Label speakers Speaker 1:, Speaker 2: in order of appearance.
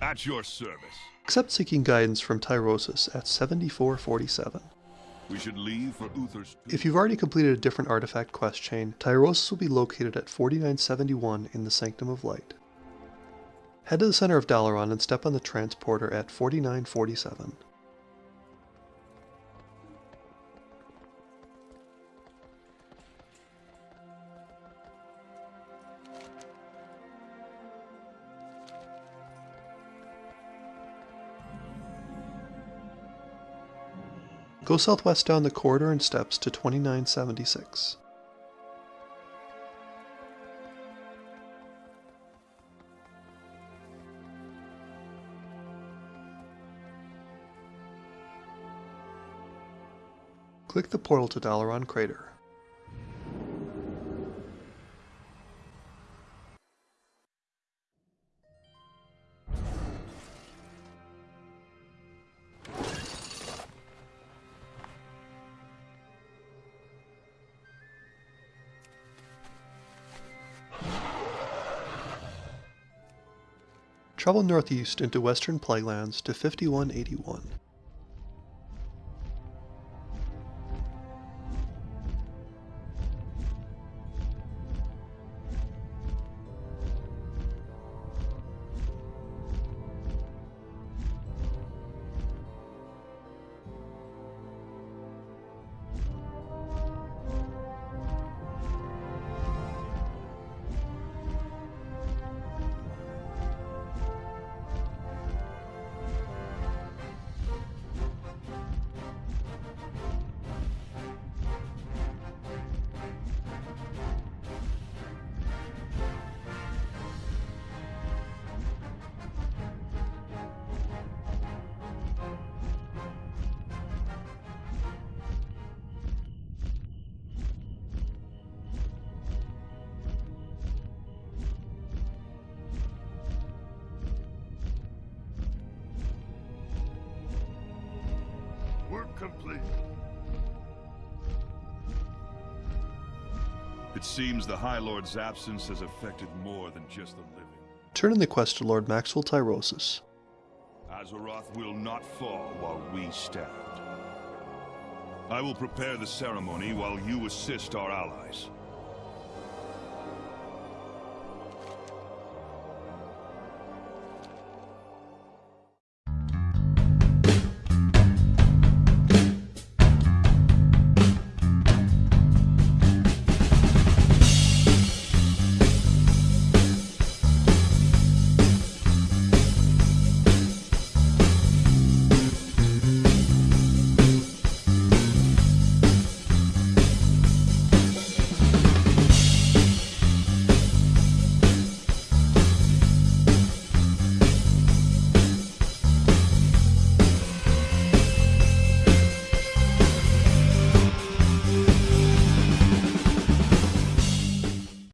Speaker 1: At your service.
Speaker 2: Accept seeking guidance from Tyrosus at 7447.
Speaker 1: We should leave for Uther's...
Speaker 2: If you've already completed a different artifact quest chain, Tyrosus will be located at 4971 in the Sanctum of Light. Head to the center of Dalaran and step on the transporter at 4947. Go southwest down the corridor and steps to 2976. Click the portal to Dalaran Crater. Travel northeast into western Plaguelands to 5181.
Speaker 1: Complete. It seems the High Lord's absence has affected more than just the living.
Speaker 2: Turn in the quest to Lord Maxwell Tyrosus.
Speaker 1: Azeroth will not fall while we stand. I will prepare the ceremony while you assist our allies.